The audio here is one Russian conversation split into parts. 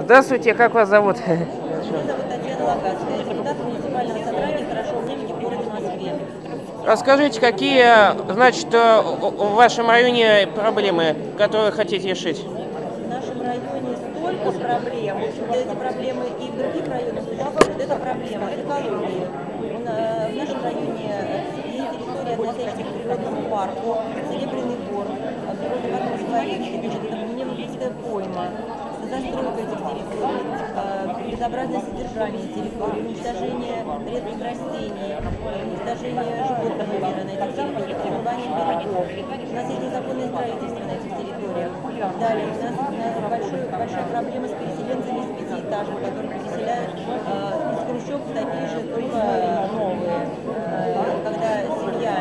Здравствуйте, как вас зовут? Меня зовут Татьяна Лагацкая, депутат муниципального собрания «Хорошо времени» в городе Москве. Расскажите, какие, значит, э, в вашем районе проблемы, которые хотите решить? В нашем районе столько проблем. Эти проблемы и в других районах. Вот эта проблема экологии. У на- В нашем районе есть территория, относящаяся к природному парку, Серебряный бор, а, природный парк Мнемовская пойма, застройка этих территорий, а, безобразное содержание территории, уничтожение редких растений, уничтожение животного мира на этих территориях, пребывание берегов. У нас есть незаконное строительство на этих территориях. Далее, у нас, у нас большой, большая проблема с переселенцами из пятиэтажек, которые переселяют э, из хрущевок такие же, только новые. Э, когда семья,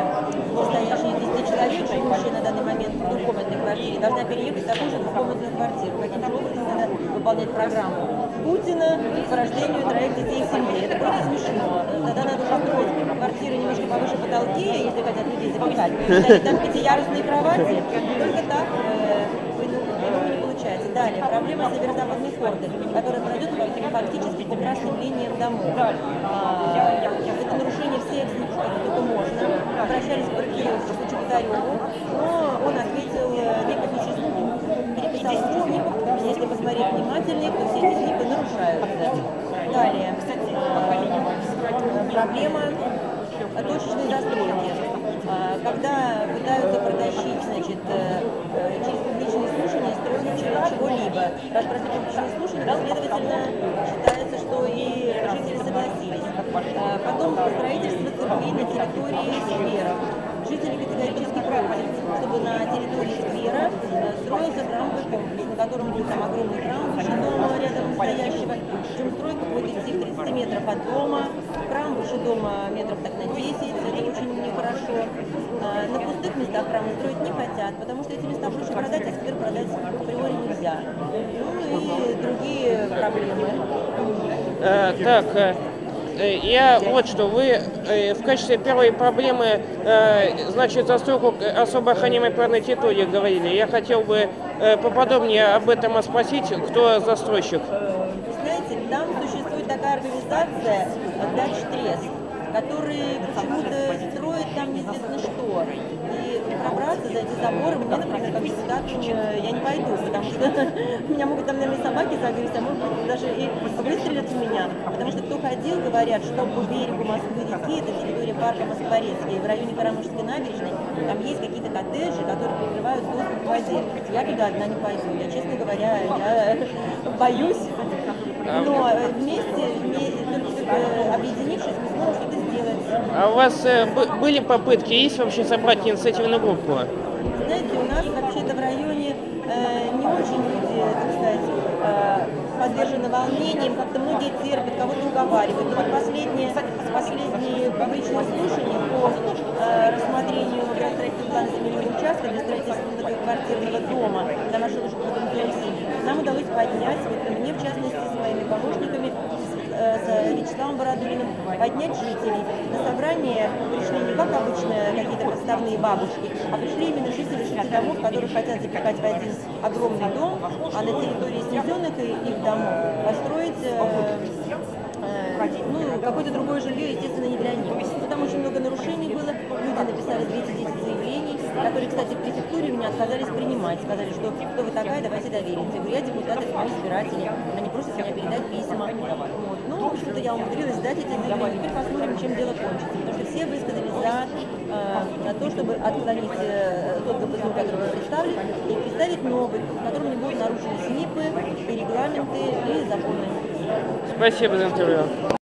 состоящая из 10 человек, живущая на данный момент в квартире, должна переехать в такую же двухкомнатную квартиру. Каким же образом надо выполнять программу Путина по рождению троих детей в семье. Это просто смешно. Тогда надо уже строить квартиры немножко повыше потолки, если хотят людей запихать. Там пятиярусные кровати. Только так э, получается. Далее, проблема северо-западной хорды, которая пройдет фактически по красным линиям домов. А, это нарушение всех которые только можно. Обращались к проектировщику Чеботареву, но он ответил э, некоторые переписал эти снимки. Если посмотреть внимательнее, то все эти снимки нарушаются. Далее, э, проблема точечной застройки. А, Когда пытаются протащить, значит, э, э, через публичные слушания чего- чего-либо. Раз прошли публичные слушания, следовательно, считается, что и жители согласились. А, Потом строительство церквей на территории скверов. Жители категорически против, чтобы на территории сквера э, строился храмовый комплекс, на котором будет там огромный храм дома рядом стоящего. Причем стройка будет идти в 30 метров от дома, храм выше дома метров так на 10, это очень нехорошо. А, На пустых местах храмы строить не хотят, потому что эти места проще продать, а сквер продать априори нельзя. Ну и другие проблемы. Э, так, э, э, я вот что, вы в качестве первой проблемы, значит, застройку особо охраняемой природной территории говорили. Я хотел бы поподробнее об этом спросить, кто застройщик. Вы знаете, там существует такая организация Дач Трест, которые почему-то строят там неизвестно что. И пробраться за эти заборы мне, например, как депутату, э, я не пойду, потому что меня могут там, наверное, собаки загрызть, а может быть даже и выстрелят в меня. Потому что кто ходил, говорят, что по берегу Москвы-реки, это территория парка Москворецкий, в районе Карамышской набережной, там есть какие-то коттеджи, которые прикрывают доступ к воде. Я туда одна не пойду. Я, честно говоря, я боюсь. Но вместе, вместе только объединившись, мы сможем что-то сделать. А у вас э, бы- были попытки, есть вообще собрать инициативную группу? Знаете, у нас вообще-то в районе э, не очень люди, так сказать, э, подвержены волнениям, как-то многие терпят, кого-то уговаривают. Но вот последние, последние публичные слушания по э, рассмотрению градостроительного плана земельного участка для строительства многоквартирного дома для маршрута Школы нам удалось поднять, вот мне в частности с моими помощниками, с, э, с Вячеславом Бородулиным, поднять жителей. На собрание пришли не как обычно какие-то подставные бабушки, а пришли именно жители шести домов, которые хотят запихать в один огромный дом, а на территории снесенных их домов построить э, э, ну, какое-то другое жилье, естественно, не для них. Там очень много нарушений было, люди написали 210 заявлений, которые, кстати, в префектуре меня отказались принимать, сказали, что кто вы такая, давайте доверимся. Я говорю, я депутат, избиратели, они просят меня передать письма. В общем-то, я умудрилась сдать эти заявления. Теперь посмотрим, чем дело кончится, потому что все высказались за э, то, чтобы отклонить э, тот ГПЗУ, который был представлен, и представить новый, в котором не будут нарушены СНИПы, и регламенты, и законы. Спасибо за интервью.